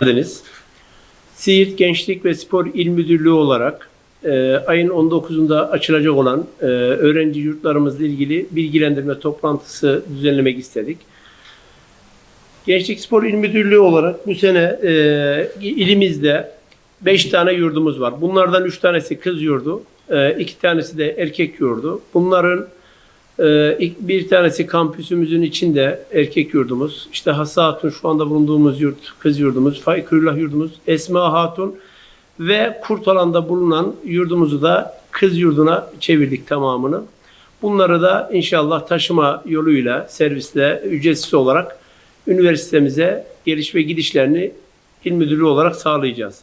geldiniz. Siirt Gençlik ve Spor İl Müdürlüğü olarak e, ayın 19'unda açılacak olan e, öğrenci yurtlarımızla ilgili bilgilendirme toplantısı düzenlemek istedik. Gençlik Spor İl Müdürlüğü olarak bu sene e, ilimizde 5 tane yurdumuz var. Bunlardan 3 tanesi kız yurdu, 2 tanesi de erkek yurdu. Bunların bir tanesi kampüsümüzün içinde erkek yurdumuz. İşte Hassa Hatun şu anda bulunduğumuz yurt, kız yurdumuz, Faykürullah yurdumuz, Esma Hatun ve Kurtalan'da bulunan yurdumuzu da kız yurduna çevirdik tamamını. Bunları da inşallah taşıma yoluyla, servisle, ücretsiz olarak üniversitemize geliş ve gidişlerini il müdürlüğü olarak sağlayacağız.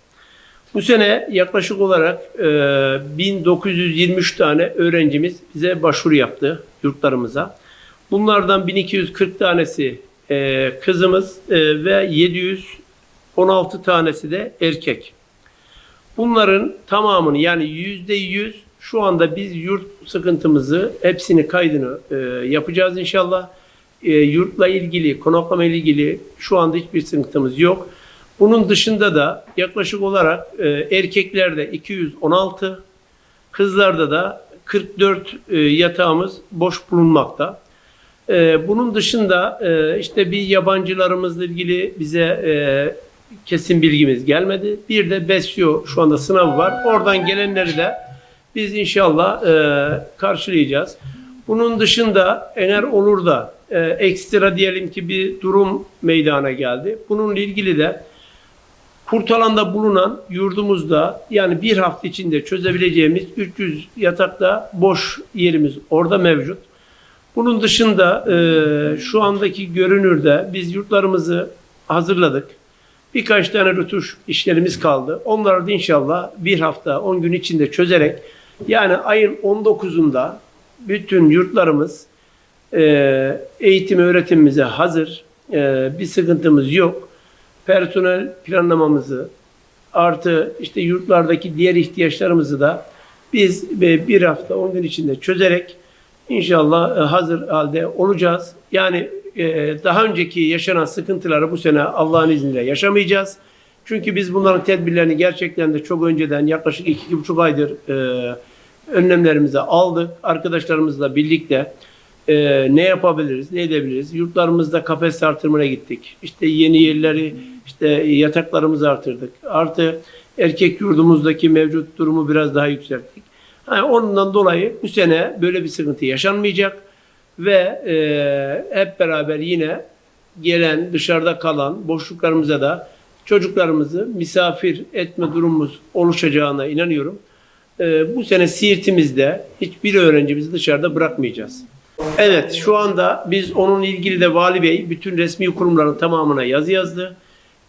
Bu sene yaklaşık olarak e, 1923 tane öğrencimiz bize başvuru yaptı yurtlarımıza. Bunlardan 1240 tanesi e, kızımız e, ve 716 tanesi de erkek. Bunların tamamını yani yüzde yüz şu anda biz yurt sıkıntımızı hepsini kaydını e, yapacağız inşallah. E, yurtla ilgili, konaklama ilgili şu anda hiçbir sıkıntımız yok. Bunun dışında da yaklaşık olarak e, erkeklerde 216, kızlarda da 44 e, yatağımız boş bulunmakta. E, bunun dışında e, işte bir yabancılarımızla ilgili bize e, kesin bilgimiz gelmedi. Bir de BESYO şu anda sınavı var. Oradan gelenleri de biz inşallah e, karşılayacağız. Bunun dışında eğer olur da e, ekstra diyelim ki bir durum meydana geldi. Bununla ilgili de Kurtalan'da bulunan yurdumuzda yani bir hafta içinde çözebileceğimiz 300 yatakta boş yerimiz orada mevcut. Bunun dışında e, şu andaki görünürde biz yurtlarımızı hazırladık. Birkaç tane rötuş işlerimiz kaldı. Onları da inşallah bir hafta 10 gün içinde çözerek yani ayın 19'unda bütün yurtlarımız e, eğitim öğretimimize hazır. E, bir sıkıntımız yok personel planlamamızı artı işte yurtlardaki diğer ihtiyaçlarımızı da biz bir hafta 10 gün içinde çözerek inşallah e, hazır halde olacağız. Yani e, daha önceki yaşanan sıkıntıları bu sene Allah'ın izniyle yaşamayacağız. Çünkü biz bunların tedbirlerini gerçekten de çok önceden yaklaşık iki, iki buçuk aydır e, önlemlerimizi aldık. Arkadaşlarımızla birlikte e, ne yapabiliriz, ne edebiliriz? Yurtlarımızda kafes artırmaya gittik. İşte yeni yerleri, işte yataklarımızı artırdık. Artı erkek yurdumuzdaki mevcut durumu biraz daha yükselttik. Yani ondan dolayı bu sene böyle bir sıkıntı yaşanmayacak ve e, hep beraber yine gelen dışarıda kalan boşluklarımıza da çocuklarımızı misafir etme durumumuz oluşacağına inanıyorum. E, bu sene Siirt'imizde hiçbir öğrencimizi dışarıda bırakmayacağız. Evet şu anda biz onun ilgili de Vali Bey bütün resmi kurumların tamamına yazı yazdı.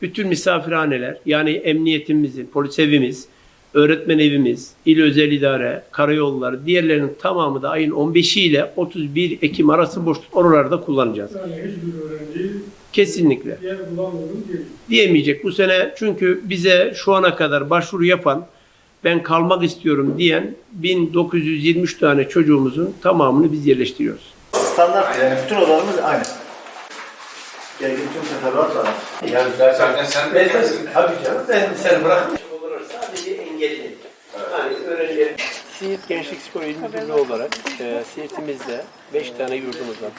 Bütün misafirhaneler yani emniyetimizin, polis evimiz, öğretmen evimiz, il özel idare, karayolları diğerlerinin tamamı da ayın 15'i ile 31 Ekim arası boşluk oralarda kullanacağız. Yani hiçbir öğrenci Kesinlikle. yer bulamıyorum diyor. Diyemeyecek bu sene çünkü bize şu ana kadar başvuru yapan ben kalmak istiyorum diyen 1923 tane çocuğumuzun tamamını biz yerleştiriyoruz. Standart yani bütün odalarımız aynı. Gerekli tüm teferruat var. Yani Zaten sen de gelsin. Tabii canım ben seni bırakmış olur sadece engelli. Yani öğrenci Siirt Gençlik Spor İl Müdürlüğü olarak e, Siirt'imizde 5 tane yurdumuz var.